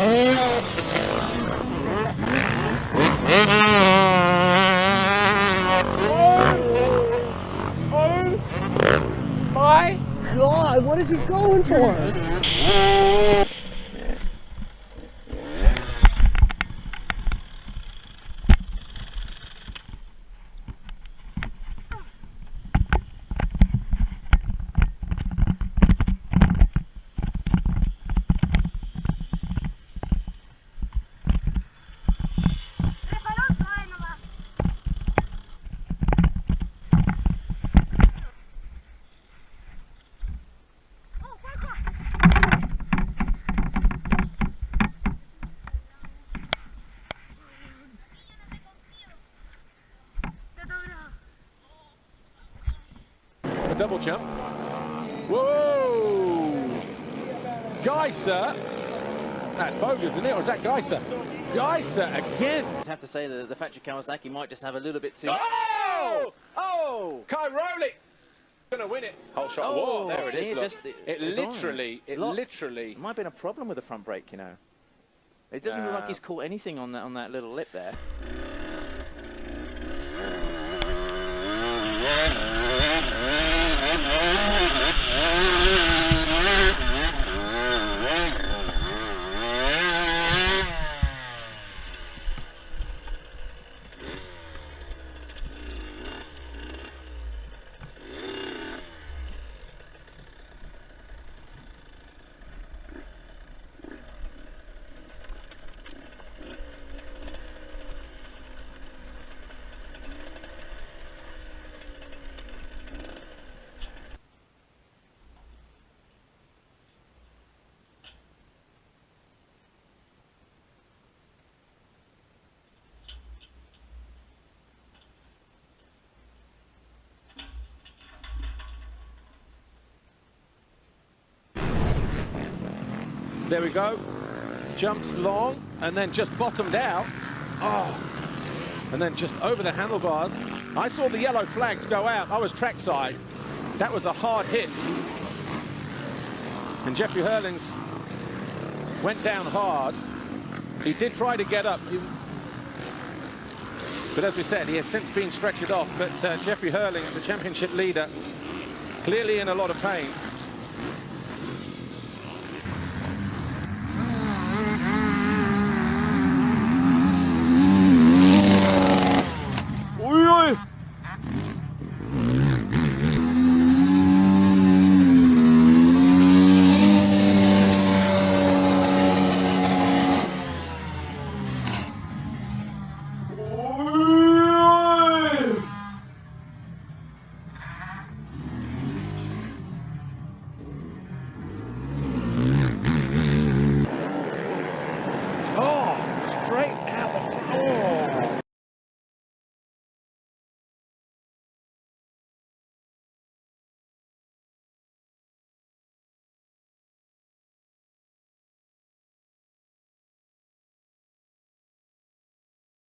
My God, what is he going for? Double jump. Whoa! Gajser. That's bogus, isn't it? Or is that Gajser? Gajser again. I'd have to say that the factory Kawasaki might just have a little bit too. Oh! Oh! Kai Rowley. Gonna win it. Whole shot Oh. There it see, is. Look. just- it on. literally, it Locked. literally. It might have been a problem with the front brake, you know. It doesn't look like uh, he's caught anything on that on that little lip there. There we go. Jumps long and then just bottomed out. Oh. And then just over the handlebars. I saw the yellow flags go out. I was trackside. That was a hard hit. And Jeffrey Herlings went down hard. He did try to get up. He- but as we said, he has since been stretchered off. But uh, Jeffrey Herlings, the championship leader, clearly in a lot of pain.